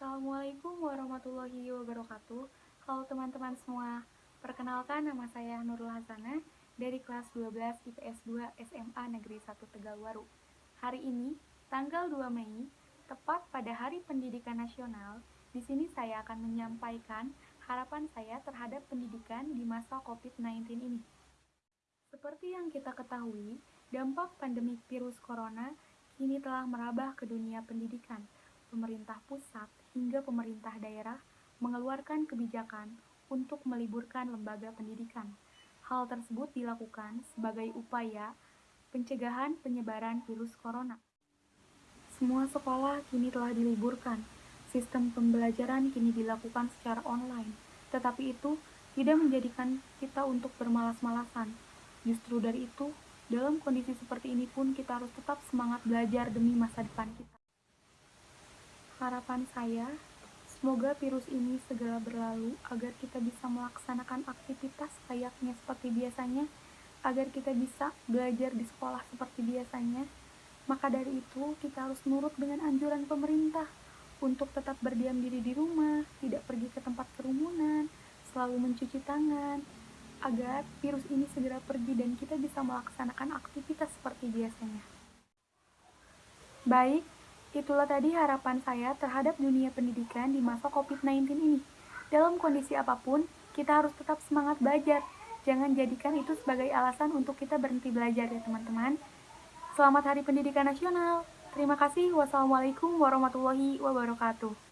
Assalamualaikum warahmatullahi wabarakatuh Halo teman-teman semua Perkenalkan nama saya Nurul Hasanah dari kelas 12 IPS 2 SMA Negeri 1 Tegalwaru Hari ini, tanggal 2 Mei, tepat pada Hari Pendidikan Nasional di sini saya akan menyampaikan harapan saya terhadap pendidikan di masa COVID-19 ini. Seperti yang kita ketahui, dampak pandemi virus corona kini telah merambah ke dunia pendidikan. Pemerintah pusat hingga pemerintah daerah mengeluarkan kebijakan untuk meliburkan lembaga pendidikan. Hal tersebut dilakukan sebagai upaya pencegahan penyebaran virus corona. Semua sekolah kini telah diliburkan. Sistem pembelajaran kini dilakukan secara online, tetapi itu tidak menjadikan kita untuk bermalas-malasan. Justru dari itu, dalam kondisi seperti ini pun kita harus tetap semangat belajar demi masa depan kita. Harapan saya, semoga virus ini segera berlalu agar kita bisa melaksanakan aktivitas layaknya seperti biasanya, agar kita bisa belajar di sekolah seperti biasanya. Maka dari itu, kita harus nurut dengan anjuran pemerintah untuk tetap berdiam diri di rumah, tidak pergi ke tempat kerumunan, selalu mencuci tangan, agar virus ini segera pergi dan kita bisa melaksanakan aktivitas seperti biasanya. Baik, itulah tadi harapan saya terhadap dunia pendidikan di masa COVID-19 ini. Dalam kondisi apa pun, kita harus tetap semangat belajar. Jangan jadikan itu sebagai alasan untuk kita berhenti belajar ya teman-teman. Selamat Hari Pendidikan Nasional. Terima kasih. Wassalamualaikum warahmatullahi wabarakatuh.